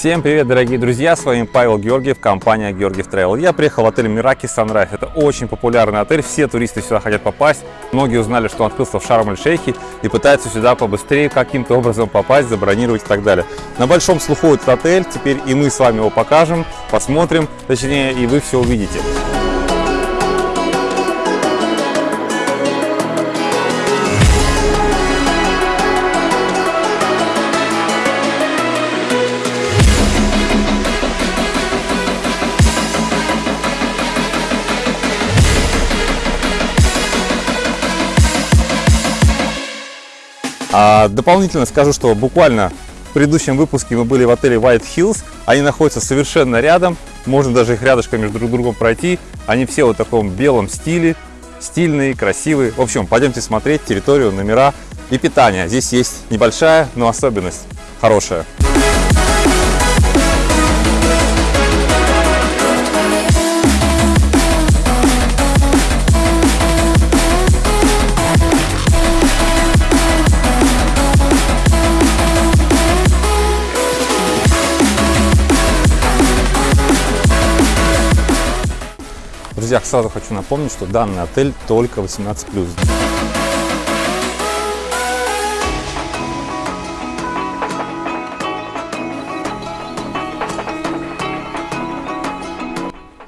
Всем привет, дорогие друзья! С вами Павел Георгиев, компания Георгиев Travel. Я приехал в отель Мираки Sunrise. Это очень популярный отель, все туристы сюда хотят попасть. Многие узнали, что он открылся в Шарм-эль-Шейхе и пытаются сюда побыстрее каким-то образом попасть, забронировать и так далее. На большом слуху этот отель, теперь и мы с вами его покажем, посмотрим, точнее и вы все увидите. А дополнительно скажу, что буквально в предыдущем выпуске мы были в отеле White Hills. Они находятся совершенно рядом. Можно даже их рядышком между друг другом пройти. Они все вот в таком белом стиле. Стильные, красивые. В общем, пойдемте смотреть территорию, номера и питание. Здесь есть небольшая, но особенность хорошая. Друзья, сразу хочу напомнить, что данный отель только 18+.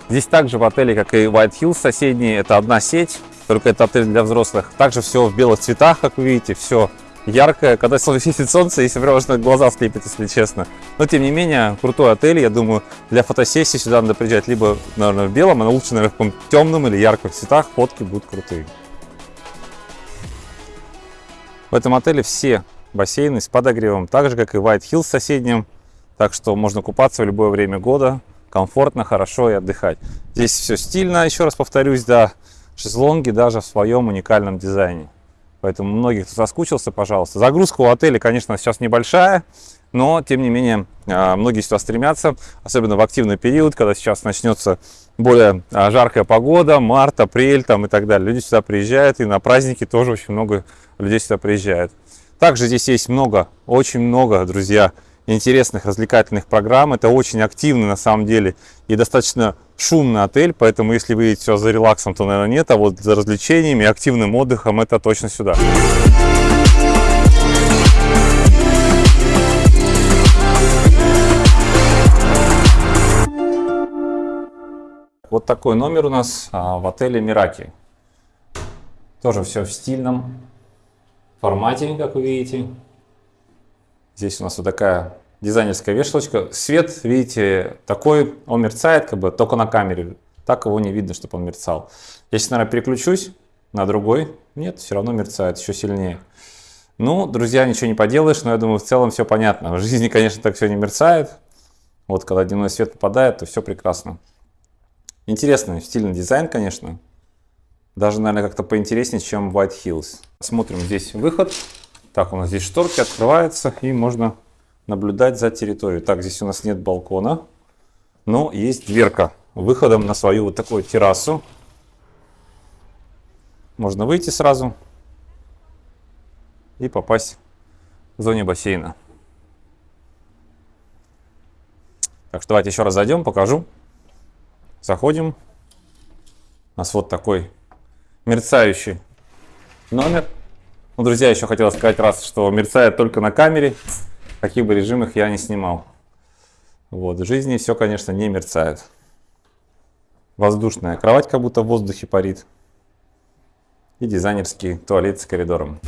Здесь также в отеле, как и White Hills соседний, это одна сеть, только это отель для взрослых. Также все в белых цветах, как вы видите, все яркое. Когда светит солнце, если прямо что глаза слепит, если честно. Но, тем не менее, крутой отель. Я думаю, для фотосессии сюда надо приезжать либо, наверное, в белом, а лучше, наверное, в каком темном или ярких цветах. Фотки будут крутые. В этом отеле все бассейны с подогревом, так же, как и White Hills соседним. Так что можно купаться в любое время года, комфортно, хорошо и отдыхать. Здесь все стильно, еще раз повторюсь, да, шезлонги даже в своем уникальном дизайне. Поэтому многих кто соскучился, пожалуйста. Загрузка у отеля, конечно, сейчас небольшая, но, тем не менее, а, многие сюда стремятся, особенно в активный период, когда сейчас начнется более а, жаркая погода, март, апрель там и так далее. Люди сюда приезжают, и на праздники тоже очень много людей сюда приезжает. Также здесь есть много, очень много, друзья, интересных развлекательных программ. Это очень активный на самом деле и достаточно шумный отель, поэтому если вы идете за релаксом, то, наверное, нет, а вот за развлечениями активным отдыхом это точно сюда. Вот такой номер у нас а, в отеле Мираки. Тоже все в стильном формате, как вы видите. Здесь у нас вот такая дизайнерская вешалочка. Свет, видите, такой, он мерцает как бы только на камере. Так его не видно, чтобы он мерцал. Если, наверное, переключусь на другой, нет, все равно мерцает еще сильнее. Ну, друзья, ничего не поделаешь, но я думаю, в целом все понятно. В жизни, конечно, так все не мерцает. Вот, когда дневной свет попадает, то все прекрасно. Интересный, стильный дизайн, конечно. Даже, наверное, как-то поинтереснее, чем White Hills. Смотрим, здесь выход. Так, у нас здесь шторки открываются, и можно наблюдать за территорией. Так, здесь у нас нет балкона, но есть дверка выходом на свою вот такую террасу. Можно выйти сразу и попасть в зоне бассейна. Так что давайте еще раз зайдем, покажу. Заходим. У нас вот такой мерцающий номер. Ну, друзья, еще хотел сказать раз, что мерцает только на камере каких бы режимах я не снимал. Вот, в жизни все, конечно, не мерцает. Воздушная кровать как будто в воздухе парит. И дизайнерский туалет с коридором.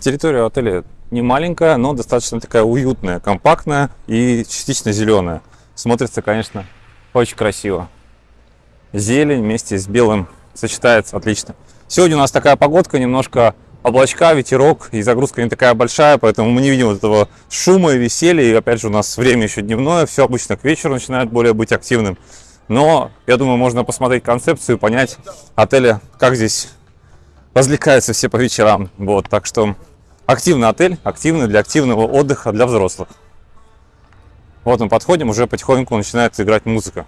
Территория отеля не маленькая, но достаточно такая уютная, компактная и частично зеленая. Смотрится, конечно, очень красиво. Зелень вместе с белым сочетается отлично. Сегодня у нас такая погодка, немножко облачка, ветерок, и загрузка не такая большая, поэтому мы не видим вот этого шума и веселья. И опять же у нас время еще дневное, все обычно к вечеру начинает более быть активным. Но я думаю, можно посмотреть концепцию понять отеля, как здесь развлекаются все по вечерам. Вот, так что активный отель, активный для активного отдыха для взрослых. Вот мы подходим, уже потихоньку начинает играть музыка.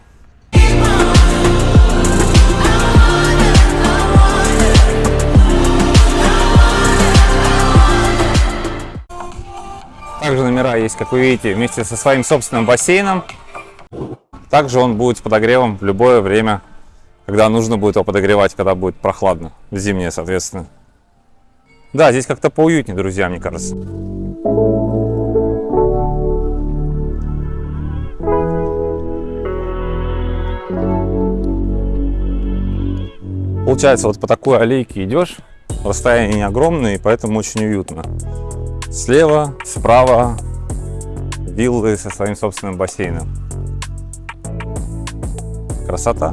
Номера есть, как вы видите, вместе со своим собственным бассейном. Также он будет с подогревом в любое время, когда нужно будет его подогревать, когда будет прохладно, зимнее, соответственно. Да, здесь как-то поуютнее, друзья, мне кажется. Получается, вот по такой аллейке идешь, расстояние не огромное, и поэтому очень уютно. Слева, справа виллы со своим собственным бассейном. Красота.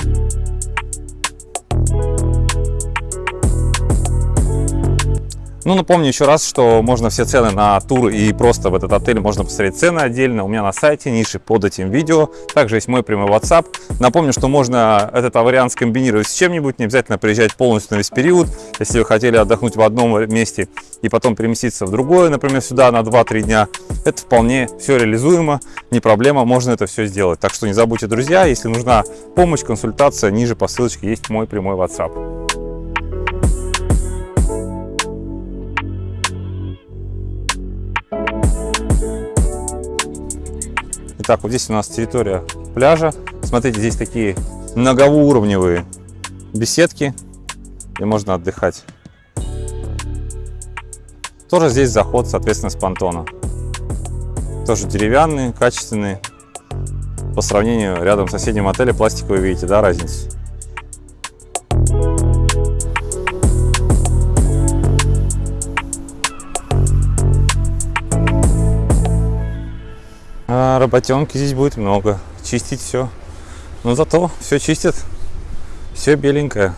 Ну, напомню еще раз, что можно все цены на тур и просто в этот отель можно посмотреть цены отдельно. У меня на сайте, ниши под этим видео. Также есть мой прямой WhatsApp. Напомню, что можно этот вариант скомбинировать с чем-нибудь. Не обязательно приезжать полностью на весь период. Если вы хотели отдохнуть в одном месте и потом переместиться в другое, например, сюда на 2-3 дня, это вполне все реализуемо, не проблема, можно это все сделать. Так что не забудьте, друзья, если нужна помощь, консультация, ниже по ссылочке есть мой прямой WhatsApp. Итак, вот здесь у нас территория пляжа. Смотрите, здесь такие многоуровневые беседки, где можно отдыхать. Тоже здесь заход, соответственно, с понтона. Тоже деревянные, качественные. По сравнению рядом с соседним отелем пластиковые, видите, да, разницу? Работенки здесь будет много. Чистить все. Но зато все чистят. Все беленькое.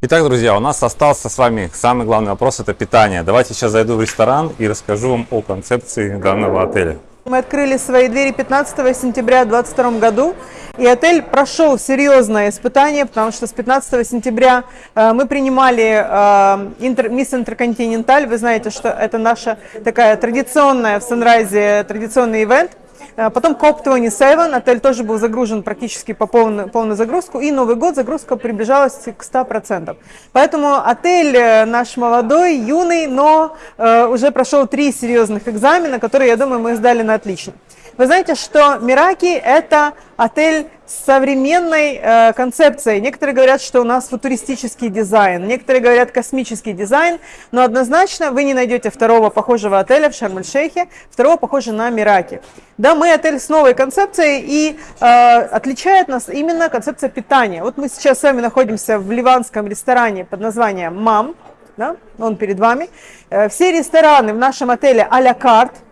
Итак, друзья, у нас остался с вами самый главный вопрос – это питание. Давайте сейчас зайду в ресторан и расскажу вам о концепции данного отеля. Мы открыли свои двери 15 сентября 2022 году, и отель прошел серьезное испытание, потому что с 15 сентября э, мы принимали э, интер, Мисс Интерконтиненталь. Вы знаете, что это наша такая традиционная в Санрайзе, традиционный ивент. Э, потом COP27, отель тоже был загружен практически по полной, полной загрузку, и Новый год загрузка приближалась к 100%. Поэтому отель э, наш молодой, юный, но э, уже прошел три серьезных экзамена, которые, я думаю, мы сдали на отлично. Вы знаете, что Мираки – это отель с современной э, концепцией. Некоторые говорят, что у нас футуристический дизайн, некоторые говорят космический дизайн, но однозначно вы не найдете второго похожего отеля в Шарм-эль-Шейхе, второго похожего на Мираки. Да, мы отель с новой концепцией и э, отличает нас именно концепция питания. Вот мы сейчас с вами находимся в ливанском ресторане под названием «Мам», да, он перед вами. Э, все рестораны в нашем отеле а-ля карт –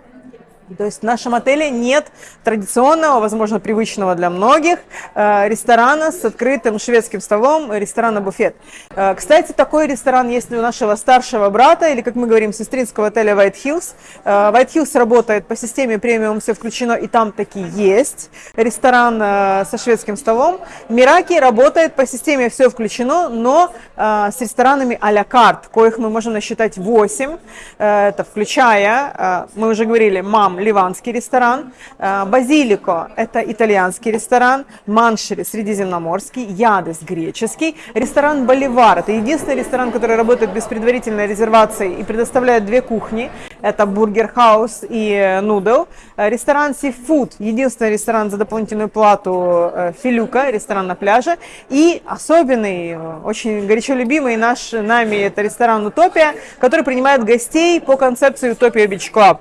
то есть в нашем отеле нет традиционного, возможно, привычного для многих э, ресторана с открытым шведским столом, ресторана-буфет. Э, кстати, такой ресторан есть у нашего старшего брата, или, как мы говорим, сестринского отеля White Hills. Э, White Hills работает по системе премиум, все включено, и там таки есть ресторан со шведским столом. Мираки работает по системе все включено, но с ресторанами а-ля карт, коих мы можем насчитать 8. Это включая, мы уже говорили, мам, ливанский ресторан, э, Базилико – это итальянский ресторан, Маншери – средиземноморский, Ядес – греческий, ресторан Боливар – это единственный ресторан, который работает без предварительной резервации и предоставляет две кухни, это Burger House и Noodle, э, ресторан Seafood – единственный ресторан за дополнительную плату э, Филюка, ресторан на пляже, и особенный, очень горячо любимый наш нами это ресторан Utopia, который принимает гостей по концепции Utopia Beach Club.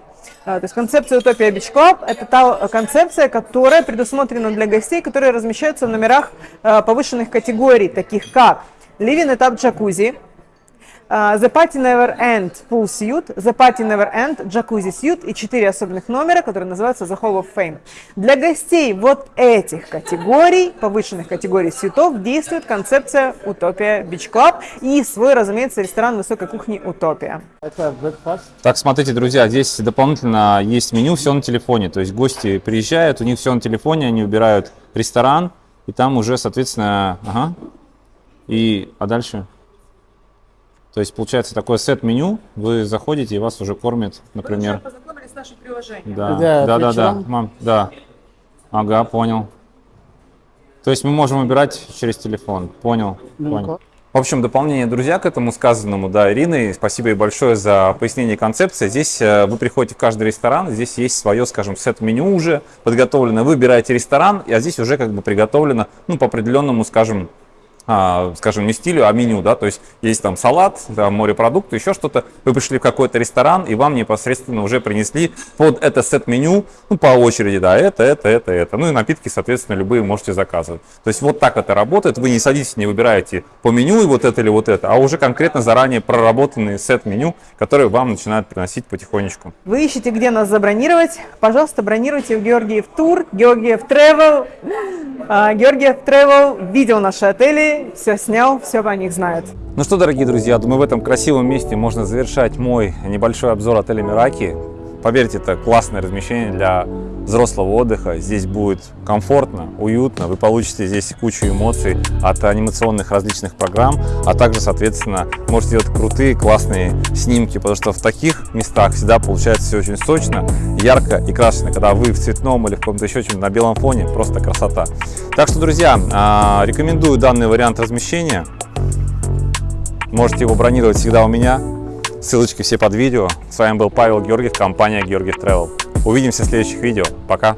А, то есть концепция Utopia Beach Club – это та концепция, которая предусмотрена для гостей, которые размещаются в номерах а, повышенных категорий, таких как Living этап джакузи, The Party Never End Pool Suite, The Party Never End Jacuzzi Suite и четыре особенных номера, которые называются The Hall of Fame. Для гостей вот этих категорий, повышенных категорий сьютов, действует концепция Утопия Beach Club и свой, разумеется, ресторан высокой кухни Утопия. Так, смотрите, друзья, здесь дополнительно есть меню, все на телефоне. То есть гости приезжают, у них все на телефоне, они убирают ресторан, и там уже, соответственно, ага. И, а дальше? То есть получается такое сет-меню, вы заходите и вас уже кормят, например. Вы познакомились с нашим приложением. Да, да, да, да, да, мам, да. Ага, понял. То есть мы можем выбирать через телефон. Понял, ну понял. В общем, дополнение, друзья, к этому сказанному, да, Ирины, спасибо ей большое за пояснение концепции. Здесь э, вы приходите в каждый ресторан, здесь есть свое, скажем, сет-меню уже подготовлено, выбираете ресторан, а здесь уже как бы приготовлено, ну, по определенному, скажем, а, скажем, не стилю, а меню, да, то есть есть там салат, да, морепродукты, еще что-то, вы пришли в какой-то ресторан, и вам непосредственно уже принесли под это сет-меню, ну, по очереди, да, это, это, это, это, ну, и напитки, соответственно, любые можете заказывать. То есть вот так это работает, вы не садитесь, не выбираете по меню и вот это или вот это, а уже конкретно заранее проработанные сет-меню, которые вам начинают приносить потихонечку. Вы ищете, где нас забронировать? Пожалуйста, бронируйте в Георгиев Тур, Георгиев Travel, а, Георгиев Travel видел наши отели, все снял, все о них знает. Ну что, дорогие друзья, думаю, в этом красивом месте можно завершать мой небольшой обзор отеля Мираки. Поверьте, это классное размещение для взрослого отдыха. Здесь будет комфортно, уютно. Вы получите здесь кучу эмоций от анимационных различных программ, а также, соответственно, можете делать крутые, классные снимки, потому что в таких местах всегда получается все очень сочно, ярко и красочно. Когда вы в цветном или в каком-то еще чем на белом фоне, просто красота. Так что, друзья, а, рекомендую данный вариант размещения. Можете его бронировать всегда у меня. Ссылочки все под видео. С вами был Павел Георгиев, компания Георгиев Travel. Увидимся в следующих видео. Пока!